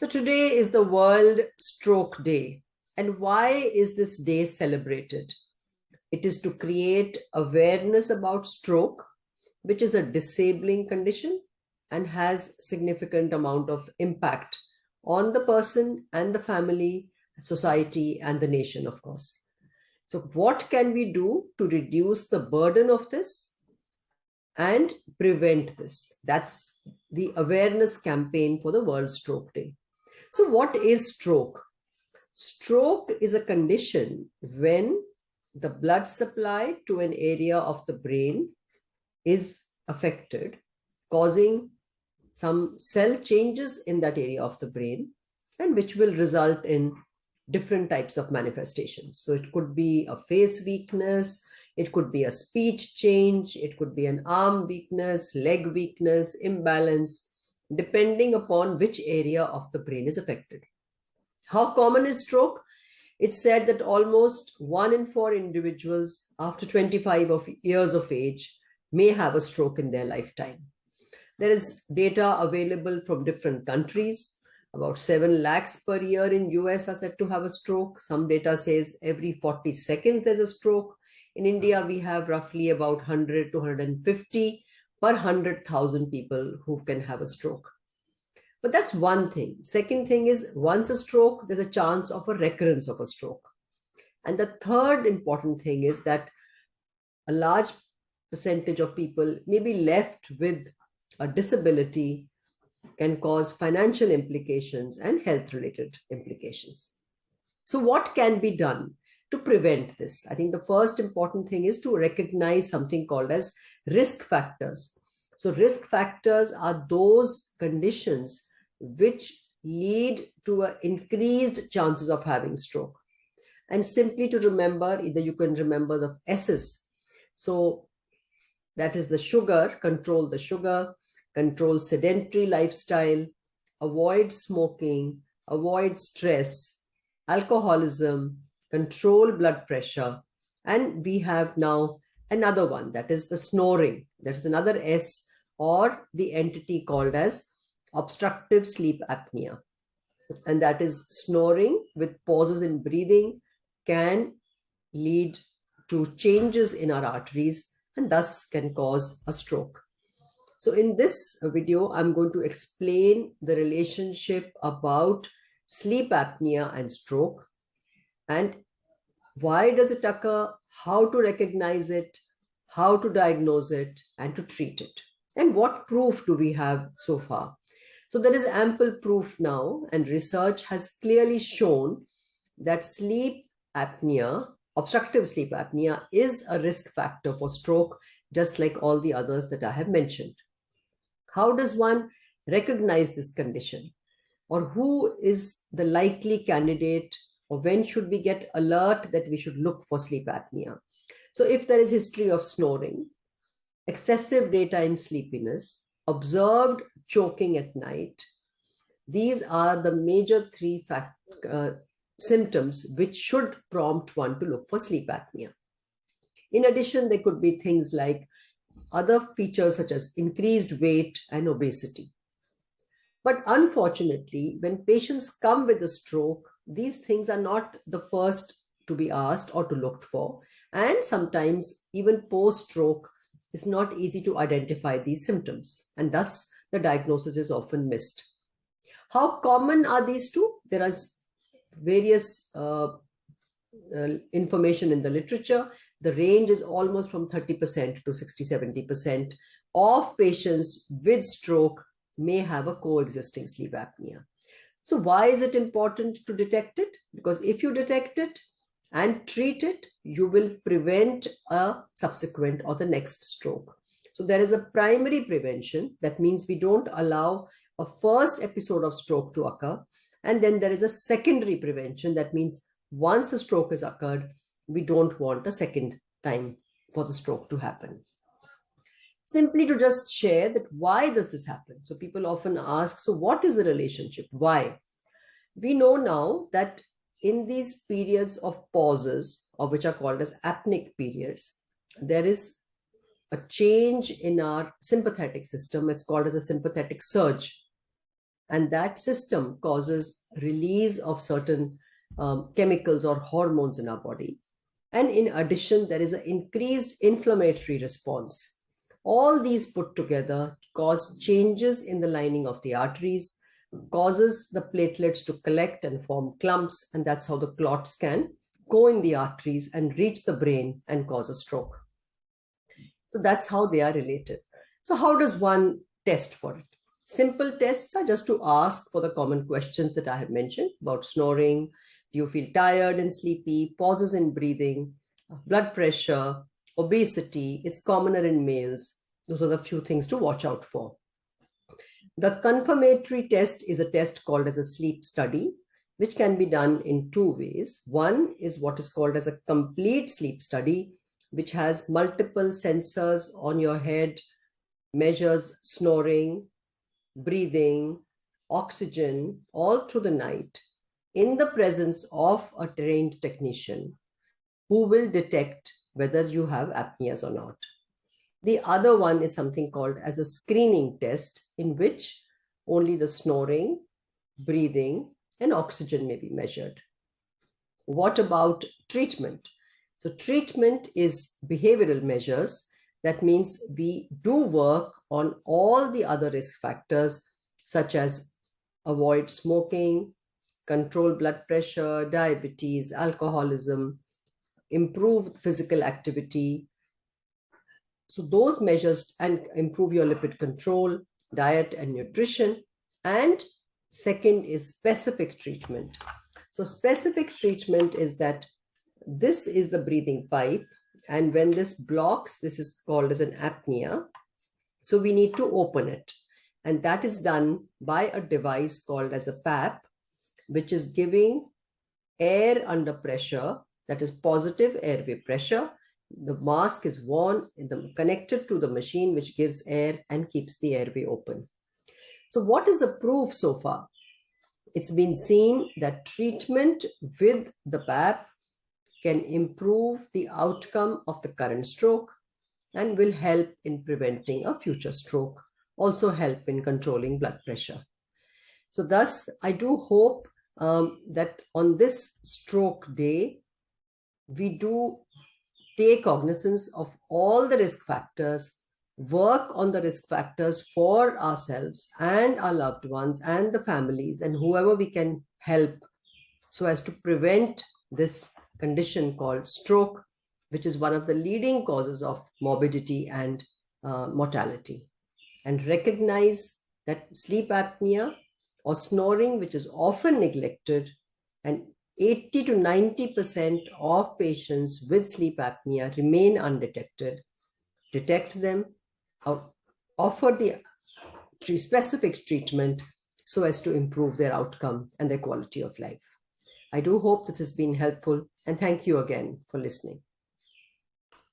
So today is the World Stroke Day. And why is this day celebrated? It is to create awareness about stroke, which is a disabling condition and has significant amount of impact on the person and the family, society, and the nation, of course. So what can we do to reduce the burden of this and prevent this? That's the awareness campaign for the World Stroke Day. So what is stroke? Stroke is a condition when the blood supply to an area of the brain is affected, causing some cell changes in that area of the brain, and which will result in different types of manifestations. So it could be a face weakness, it could be a speech change, it could be an arm weakness, leg weakness, imbalance, depending upon which area of the brain is affected. How common is stroke? It's said that almost one in four individuals after 25 of years of age may have a stroke in their lifetime. There is data available from different countries. About 7 lakhs per year in US are said to have a stroke. Some data says every 40 seconds there's a stroke. In India, we have roughly about 100 to 150 per 100,000 people who can have a stroke. But that's one thing. Second thing is once a stroke, there's a chance of a recurrence of a stroke. And the third important thing is that a large percentage of people may be left with a disability can cause financial implications and health related implications. So what can be done to prevent this? I think the first important thing is to recognize something called as risk factors. So risk factors are those conditions which lead to a increased chances of having stroke. And simply to remember, either you can remember the S's. So that is the sugar, control the sugar, control sedentary lifestyle, avoid smoking, avoid stress, alcoholism, control blood pressure. And we have now another one that is the snoring. That is another S or the entity called as obstructive sleep apnea. And that is snoring with pauses in breathing can lead to changes in our arteries and thus can cause a stroke. So in this video, I'm going to explain the relationship about sleep apnea and stroke and why does it occur, how to recognize it, how to diagnose it, and to treat it. And what proof do we have so far? So there is ample proof now, and research has clearly shown that sleep apnea, obstructive sleep apnea, is a risk factor for stroke, just like all the others that I have mentioned. How does one recognize this condition? Or who is the likely candidate or when should we get alert that we should look for sleep apnea? So if there is history of snoring, excessive daytime sleepiness, observed choking at night, these are the major three fact, uh, symptoms which should prompt one to look for sleep apnea. In addition, there could be things like other features such as increased weight and obesity. But unfortunately, when patients come with a stroke, these things are not the first to be asked or to look for. And sometimes even post-stroke, it's not easy to identify these symptoms. And thus the diagnosis is often missed. How common are these two? There is various uh, uh, information in the literature. The range is almost from 30% to 60, 70% of patients with stroke may have a coexisting sleep apnea. So why is it important to detect it? Because if you detect it and treat it, you will prevent a subsequent or the next stroke. So there is a primary prevention. That means we don't allow a first episode of stroke to occur. And then there is a secondary prevention. That means once a stroke has occurred, we don't want a second time for the stroke to happen simply to just share that why does this happen? So people often ask, so what is the relationship? Why? We know now that in these periods of pauses, or which are called as apneic periods, there is a change in our sympathetic system. It's called as a sympathetic surge. And that system causes release of certain um, chemicals or hormones in our body. And in addition, there is an increased inflammatory response. All these put together cause changes in the lining of the arteries, causes the platelets to collect and form clumps, and that's how the clots can go in the arteries and reach the brain and cause a stroke. So that's how they are related. So how does one test for it? Simple tests are just to ask for the common questions that I have mentioned about snoring, do you feel tired and sleepy, pauses in breathing, blood pressure, obesity, it's commoner in males. Those are the few things to watch out for. The confirmatory test is a test called as a sleep study, which can be done in two ways. One is what is called as a complete sleep study, which has multiple sensors on your head, measures snoring, breathing, oxygen all through the night in the presence of a trained technician who will detect whether you have apneas or not. The other one is something called as a screening test in which only the snoring, breathing, and oxygen may be measured. What about treatment? So treatment is behavioral measures. That means we do work on all the other risk factors such as avoid smoking, control blood pressure, diabetes, alcoholism, improve physical activity. So those measures and improve your lipid control, diet and nutrition. And second is specific treatment. So specific treatment is that this is the breathing pipe. And when this blocks, this is called as an apnea. So we need to open it. And that is done by a device called as a PAP, which is giving air under pressure, that is positive airway pressure. The mask is worn, the, connected to the machine, which gives air and keeps the airway open. So what is the proof so far? It's been seen that treatment with the PAP can improve the outcome of the current stroke and will help in preventing a future stroke, also help in controlling blood pressure. So thus, I do hope um, that on this stroke day, we do take cognizance of all the risk factors, work on the risk factors for ourselves and our loved ones and the families and whoever we can help so as to prevent this condition called stroke, which is one of the leading causes of morbidity and uh, mortality. And recognize that sleep apnea or snoring, which is often neglected, and 80 to 90% of patients with sleep apnea remain undetected. Detect them, uh, offer the specific treatment so as to improve their outcome and their quality of life. I do hope this has been helpful and thank you again for listening.